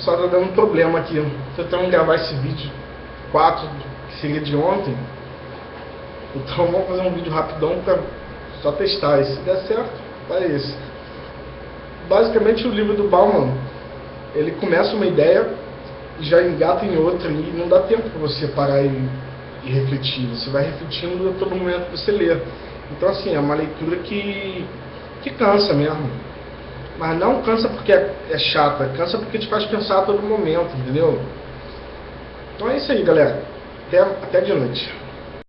Só tá dando problema aqui. Tentando gravar esse vídeo 4, que seria de ontem. Então vamos fazer um vídeo rapidão para só testar. E se der certo, vai esse. Basicamente o livro do Bauman, ele começa uma ideia e já engata em outra e não dá tempo para você parar e, e, refletir. Você vai refletindo a todo momento que você lê. Então assim, é uma leitura que, que cansa mesmo. Mas não cansa porque é, é chata, cansa porque te faz pensar a todo momento, entendeu? Então é isso aí, galera. Até, até de noite.